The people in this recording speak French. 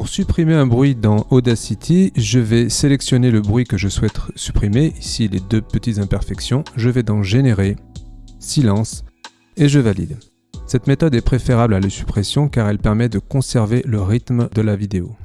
Pour supprimer un bruit dans Audacity, je vais sélectionner le bruit que je souhaite supprimer, ici les deux petites imperfections, je vais dans Générer, Silence et je valide. Cette méthode est préférable à la suppression car elle permet de conserver le rythme de la vidéo.